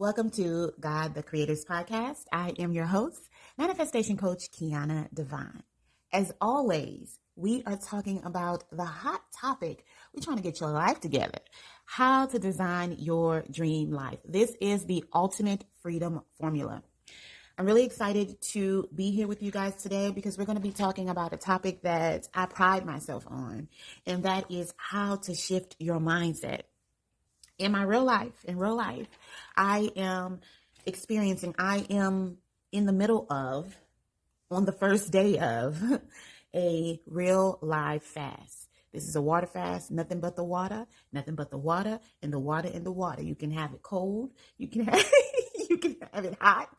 Welcome to God the Creators Podcast. I am your host, Manifestation Coach Kiana Devine. As always, we are talking about the hot topic. We're trying to get your life together. How to design your dream life. This is the ultimate freedom formula. I'm really excited to be here with you guys today because we're going to be talking about a topic that I pride myself on, and that is how to shift your mindset. In my real life, in real life, I am experiencing, I am in the middle of, on the first day of, a real live fast. This is a water fast, nothing but the water, nothing but the water, and the water and the water. You can have it cold, you can have you can have it hot,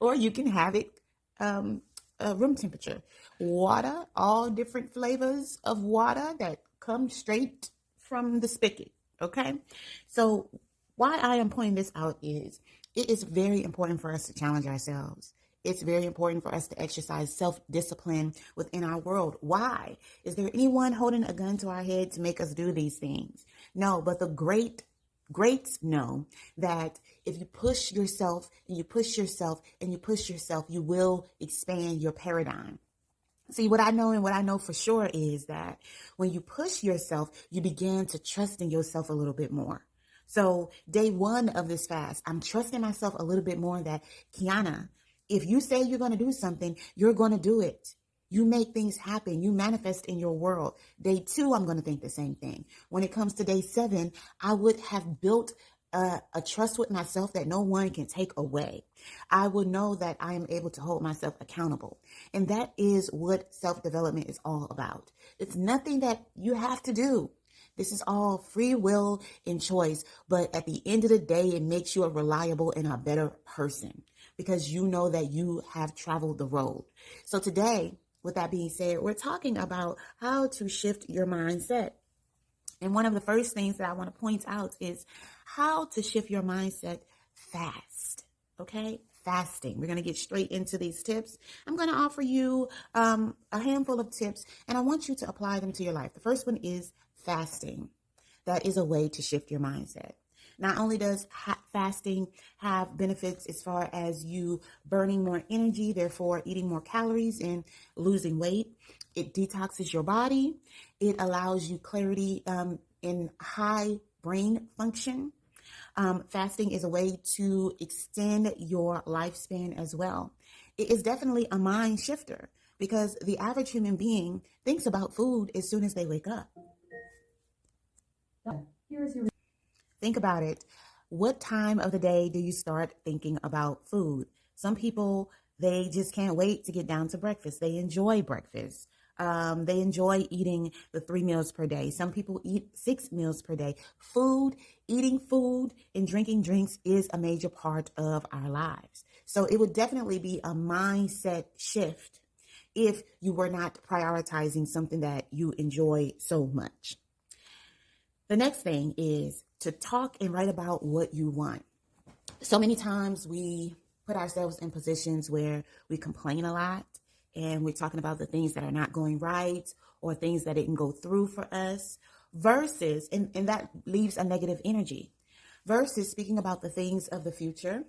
or you can have it um, uh, room temperature. Water, all different flavors of water that come straight from the spigot. Okay, so why I am pointing this out is it is very important for us to challenge ourselves. It's very important for us to exercise self discipline within our world. Why? Is there anyone holding a gun to our head to make us do these things? No, but the great greats know that if you push yourself and you push yourself and you push yourself, you will expand your paradigm. See, what I know and what I know for sure is that when you push yourself, you begin to trust in yourself a little bit more. So, day one of this fast, I'm trusting myself a little bit more that, Kiana, if you say you're going to do something, you're going to do it. You make things happen. You manifest in your world. Day two, I'm going to think the same thing. When it comes to day seven, I would have built a, a, trust with myself that no one can take away. I will know that I am able to hold myself accountable. And that is what self development is all about. It's nothing that you have to do. This is all free will and choice. But at the end of the day, it makes you a reliable and a better person because you know that you have traveled the road. So today, with that being said, we're talking about how to shift your mindset. And one of the first things that I want to point out is how to shift your mindset fast. Okay? Fasting. We're going to get straight into these tips. I'm going to offer you um, a handful of tips, and I want you to apply them to your life. The first one is fasting. That is a way to shift your mindset. Not only does fasting have benefits as far as you burning more energy, therefore eating more calories and losing weight, it detoxes your body. It allows you clarity um, in high brain function. Um, fasting is a way to extend your lifespan as well. It is definitely a mind shifter because the average human being thinks about food as soon as they wake up. Here is your Think about it. What time of the day do you start thinking about food? Some people, they just can't wait to get down to breakfast. They enjoy breakfast. Um, they enjoy eating the three meals per day. Some people eat six meals per day. Food, eating food, and drinking drinks is a major part of our lives. So it would definitely be a mindset shift if you were not prioritizing something that you enjoy so much. The next thing is to talk and write about what you want. So many times we put ourselves in positions where we complain a lot and we're talking about the things that are not going right or things that didn't go through for us versus, and, and that leaves a negative energy versus speaking about the things of the future.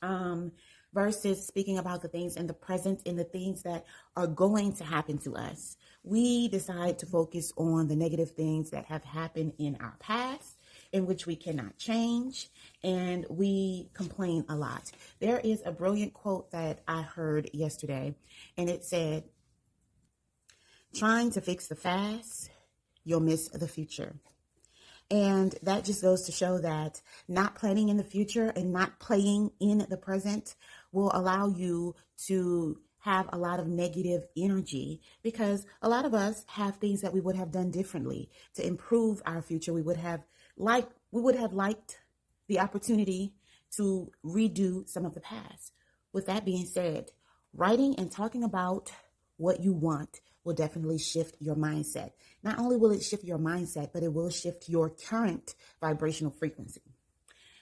Um, versus speaking about the things in the present and the things that are going to happen to us. We decide to focus on the negative things that have happened in our past in which we cannot change and we complain a lot. There is a brilliant quote that I heard yesterday and it said, trying to fix the fast, you'll miss the future. And that just goes to show that not planning in the future and not playing in the present will allow you to have a lot of negative energy because a lot of us have things that we would have done differently to improve our future. We would have like we would have liked the opportunity to redo some of the past. With that being said, writing and talking about what you want will definitely shift your mindset. Not only will it shift your mindset, but it will shift your current vibrational frequency.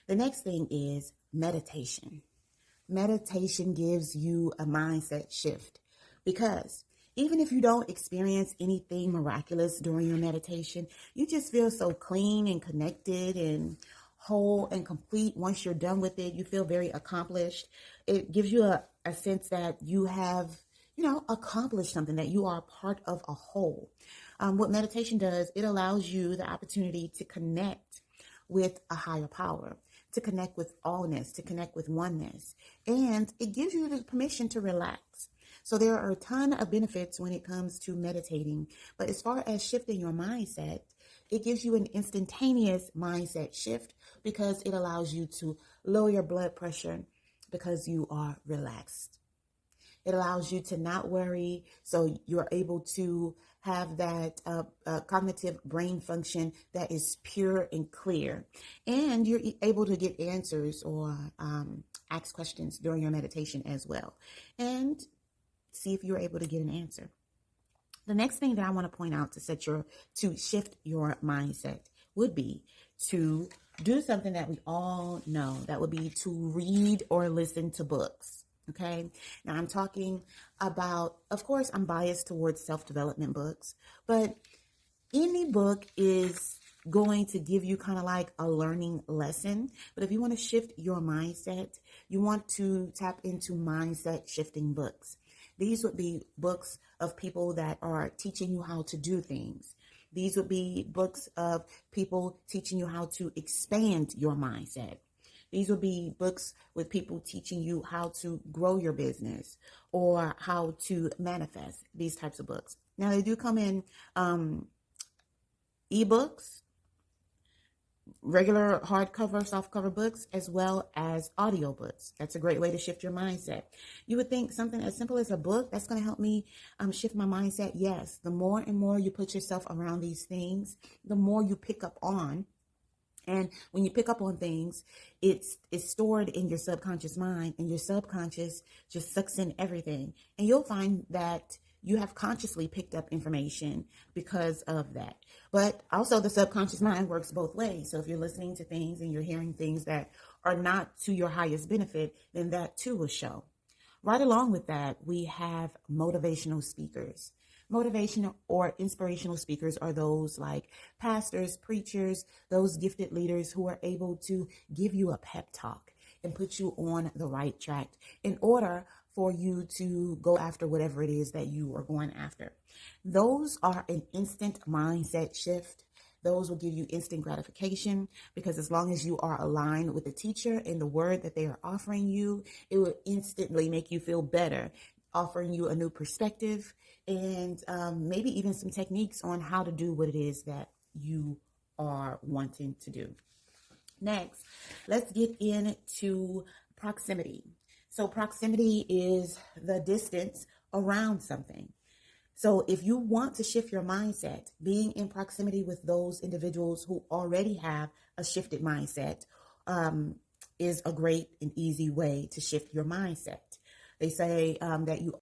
The next thing is meditation. Meditation gives you a mindset shift because even if you don't experience anything miraculous during your meditation, you just feel so clean and connected and whole and complete. Once you're done with it, you feel very accomplished. It gives you a, a sense that you have, you know, accomplished something, that you are part of a whole. Um, what meditation does, it allows you the opportunity to connect with a higher power, to connect with allness, to connect with oneness. And it gives you the permission to relax. So there are a ton of benefits when it comes to meditating. But as far as shifting your mindset, it gives you an instantaneous mindset shift because it allows you to lower your blood pressure because you are relaxed. It allows you to not worry, so you're able to have that uh, uh, cognitive brain function that is pure and clear. And you're able to get answers or um, ask questions during your meditation as well. And see if you're able to get an answer. The next thing that I want to point out to set your to shift your mindset would be to do something that we all know. That would be to read or listen to books. Okay. Now I'm talking about, of course, I'm biased towards self-development books, but any book is going to give you kind of like a learning lesson. But if you want to shift your mindset, you want to tap into mindset shifting books. These would be books of people that are teaching you how to do things. These would be books of people teaching you how to expand your mindset. These would be books with people teaching you how to grow your business or how to manifest these types of books. Now, they do come in um, ebooks, regular hardcover, softcover books, as well as audiobooks. That's a great way to shift your mindset. You would think something as simple as a book, that's going to help me um, shift my mindset. Yes, the more and more you put yourself around these things, the more you pick up on. And when you pick up on things, it's it's stored in your subconscious mind, and your subconscious just sucks in everything. And you'll find that you have consciously picked up information because of that. But also, the subconscious mind works both ways. So if you're listening to things and you're hearing things that are not to your highest benefit, then that too will show. Right along with that, we have motivational speakers. Motivational or inspirational speakers are those like pastors, preachers, those gifted leaders who are able to give you a pep talk and put you on the right track in order for you to go after whatever it is that you are going after. Those are an instant mindset shift. Those will give you instant gratification because as long as you are aligned with the teacher and the word that they are offering you, it will instantly make you feel better, offering you a new perspective and um, maybe even some techniques on how to do what it is that you are wanting to do. Next, let's get into proximity. So proximity is the distance around something. So if you want to shift your mindset, being in proximity with those individuals who already have a shifted mindset um, is a great and easy way to shift your mindset. They say um, that you